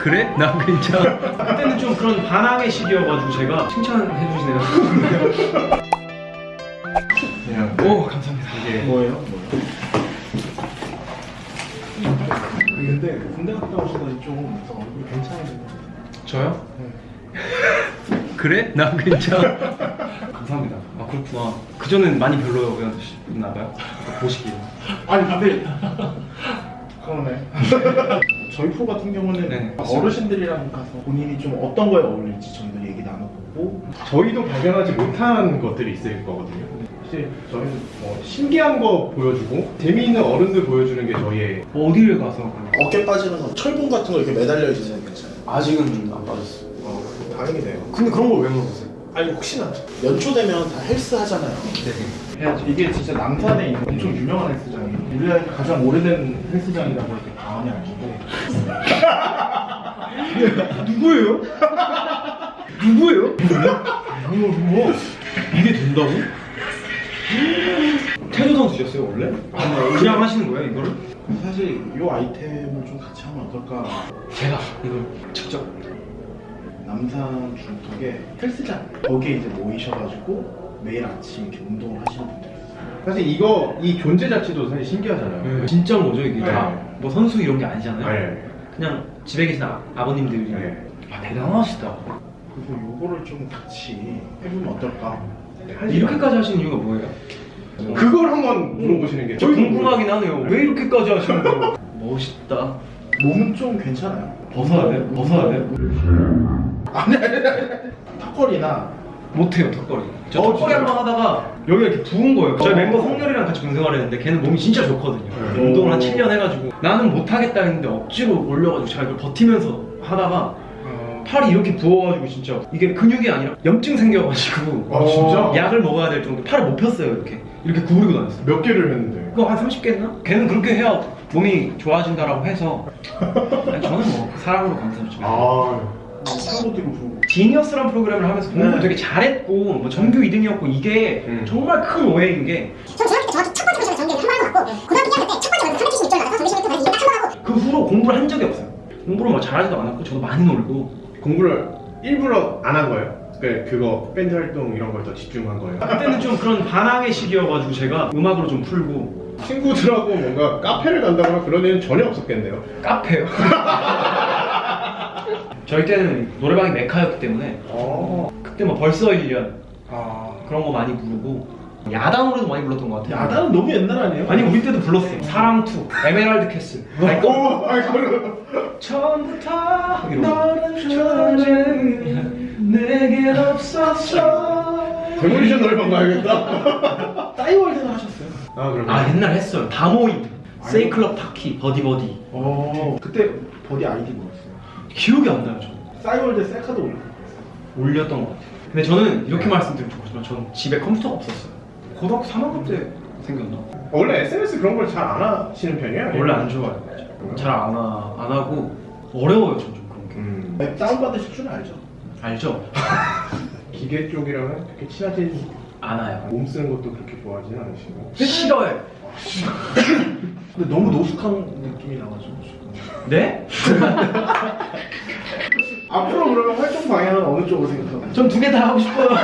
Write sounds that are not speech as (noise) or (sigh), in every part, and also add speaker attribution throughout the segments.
Speaker 1: 그래? 나 괜찮아. 그때는 좀 그런 반항의 시기여가지고 제가 칭찬해 주시네요.
Speaker 2: 그냥
Speaker 1: 오 감사합니다.
Speaker 2: 이게
Speaker 3: 뭐예요? 근데 군대 갔다 오시더니 좀 얼굴 괜찮아지네.
Speaker 1: 저요? (laughs) 그래? 나 괜찮아. 감사합니다. 아 그렇구나. 그 전엔 많이 별로였나 봐요. (laughs) 보시기에.
Speaker 3: 아니 근데 그러네. (laughs) 저희 프로 같은 경우는
Speaker 1: 네.
Speaker 3: 어르신들이랑 가서 본인이 좀 어떤 거에 어울릴지 저희도 얘기 나눠보고
Speaker 2: 저희도 발견하지 못한 것들이 있을 거거든요. 사실 저희는 뭐 신기한 거 보여주고 재미있는 어른들 보여주는 게 저희의
Speaker 1: 어디를 가서
Speaker 3: 어깨 빠지는 거 철분 같은 거 이렇게 매달려 있으면 괜찮아요.
Speaker 1: 아직은 안 빠졌어.
Speaker 3: 어, 다행이네요.
Speaker 1: 근데 그런 걸 왜 물어보세요?
Speaker 3: 아니 혹시나 연초 되면 다 헬스 하잖아요.
Speaker 1: 네.
Speaker 3: 해야지. 이게 진짜 남산에 있는 엄청 유명한 헬스장이에요. 우리나라 가장 오래된 헬스장이라고 해도 과언이 아닌데. (laughs)
Speaker 1: 누구예요? 누구예요? 뭐? 이게 된다고? 태조 선수셨어요 원래? 그냥 하시는 거예요 이거를?
Speaker 3: 사실 이 아이템을 좀 같이 하면 어떨까?
Speaker 1: 제가 이걸 직접
Speaker 3: 남산 중턱에 헬스장 거기에 이제 모이셔가지고 매일 아침 이렇게 운동을 하시는 분들이 있어요.
Speaker 2: 사실 이거 이 존재 자체도 사실 신기하잖아요.
Speaker 1: 진짜 뭐죠 이게
Speaker 2: 네.
Speaker 1: 다? 뭐 선수 이런 게 아니잖아요?
Speaker 2: 네.
Speaker 1: 그냥 집에 계신 아, 아버님들이
Speaker 2: 네.
Speaker 1: 아 대단하시다
Speaker 3: 그래서 요거를 좀 같이 해보면 어떨까?
Speaker 1: 이렇게까지 하시는 이유가 뭐예요?
Speaker 2: 그걸 한번 물어보시는
Speaker 1: 게저
Speaker 2: 저희도
Speaker 1: 궁금하긴 하네요 왜 이렇게까지 하시는 거예요? (laughs) 멋있다
Speaker 3: 몸은 좀 괜찮아요.
Speaker 1: 벗어야 돼요? 벗어야 돼요?
Speaker 3: 아니 아니 아니. 턱걸이나
Speaker 1: 못해요 턱걸이 저
Speaker 3: 어,
Speaker 1: 턱걸이? 한 번 하다가 여기가 이렇게 부은 거예요 저희
Speaker 3: 어.
Speaker 1: 멤버 성렬이랑 같이 군생활 했는데 걔는 몸이 진짜 좋거든요
Speaker 2: 네.
Speaker 1: 운동을 한 7년 해가지고 나는 못하겠다 했는데 억지로 올려가지고 제가 이걸 버티면서 하다가
Speaker 3: 어,
Speaker 1: 팔이 이렇게 부어가지고 진짜 이게 근육이 아니라 염증 생겨가지고
Speaker 2: 아 진짜?
Speaker 1: 약을 먹어야 될 정도 팔을 못 폈어요 이렇게 이렇게 구부리고 다녔어요
Speaker 2: 몇 개를 했는데
Speaker 1: 그거 한 30개 했나? 걔는 그렇게 해야 몸이 좋아진다라고 해서 (laughs) 저는 뭐 사랑으로 감사하죠
Speaker 2: 아
Speaker 3: 뛰고.
Speaker 1: 지니어스란 프로그램을 하면서 공부
Speaker 3: 네.
Speaker 1: 되게 잘했고 뭐 전교 2등이었고 이게
Speaker 2: 음.
Speaker 1: 정말 큰 오해인
Speaker 4: 게그전 중학교 때 정확히 첫 번째 전개를 한번 하고 고등학교 2학년 때 첫 번째 원서 376점을 나가서 정규 시간에 또 다시 이거 딱한번 하고
Speaker 1: 후로 공부를 한 적이 없어요 공부를 뭐 잘하지도 않았고 저도 많이 놀고
Speaker 2: 공부를 일부러 안 한 거예요? 그 그거 밴드 활동 이런 걸 더 집중한 거예요?
Speaker 1: 그때는 좀 그런 반항의 시기여가지고 제가 음악으로 좀 풀고
Speaker 2: 친구들하고 뭔가 카페를 간다거나 그런 애는 전혀 없었겠네요.
Speaker 1: 카페요 (laughs) 저희 때는 노래방이 메카였기 때문에
Speaker 2: 어.
Speaker 1: 그때 뭐 벌써 1년
Speaker 3: 아
Speaker 1: 그런 거 많이 부르고 야다 노래도 많이 불렀던 것 같아요
Speaker 3: 야다는 너무 옛날 아니에요?
Speaker 1: 아니 우리 때도 불렀어요 사랑 Two 에메랄드 캐슬
Speaker 2: 오, 아이 (laughs) 그걸
Speaker 1: 처음부터
Speaker 3: 너란
Speaker 1: 존재 내겐 없었어
Speaker 2: 데몰리션 노래방 가야겠다. (laughs)
Speaker 3: 싸이월드는 하셨어요?
Speaker 2: 아 그럼.
Speaker 1: 아 옛날 했어요 다 모임 세이클럽 타키 버디버디
Speaker 3: 어 그때 버디 아이디 뭐였어요?
Speaker 1: 기억이 안 나요 저는
Speaker 3: 싸이월드 셀카도 올렸어요.
Speaker 1: 올렸던 것 같아요 근데 저는 이렇게 말씀드리면 좋지만 저는 집에 컴퓨터가 없었어요 고등학교 3학년 때 생겼나?
Speaker 2: 원래 SNS 그런 걸 잘 안 하시는 편이에요?
Speaker 1: 원래 안 좋아해요 잘안 안 하고 어려워요 전 좀 그런 게
Speaker 2: 음.
Speaker 3: 앱 다운받으실 줄 알죠?
Speaker 1: 알죠? (laughs)
Speaker 2: 기계 쪽이랑은 그렇게 친하진
Speaker 1: 안아요
Speaker 2: 몸 쓰는 것도 그렇게 좋아하진 않으시고.
Speaker 1: 싫어해
Speaker 3: 근데 너무 노숙한 느낌이 나가지고 지금.
Speaker 1: 네? (laughs)
Speaker 3: 앞으로 그러면 활동 방향은 어느 쪽으로 생각하나요?
Speaker 1: 전 두 개 다 하고 싶어요 (laughs)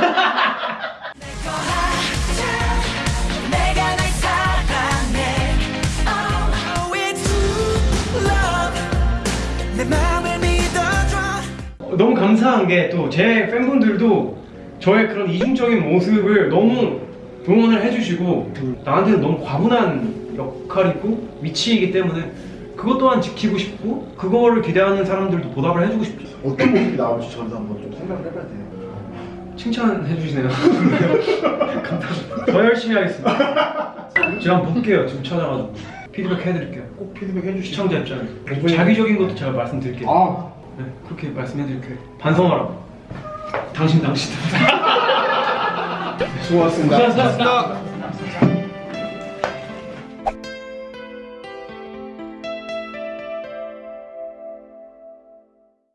Speaker 1: 너무 감사한 게 또 제 팬분들도 저의 그런 이중적인 모습을 너무 응원을 해주시고 나한테는 너무 과분한 역할이고 위치이기 때문에 그것 또한 지키고 싶고 그거를 기대하는 사람들도 보답을 해주고 싶죠.
Speaker 3: 어떤 모습이 나올지 저도 한번 좀 생각을 해봐야 돼요.
Speaker 1: 칭찬해 주시네요. 감사합니다. 더 열심히 하겠습니다. 제가 한번 볼게요. 지금 찾아가지고. 피드백 해드릴게요.
Speaker 3: 꼭 피드백 해주시죠.
Speaker 1: 시청자 입장에서. 자기적인 것도 제가 말씀드릴게요.
Speaker 3: 아,
Speaker 1: 네, 그렇게 말씀해드릴게요. 반성하라고. 당신 당신
Speaker 2: 수고하셨습니다.
Speaker 1: 고생하셨습니다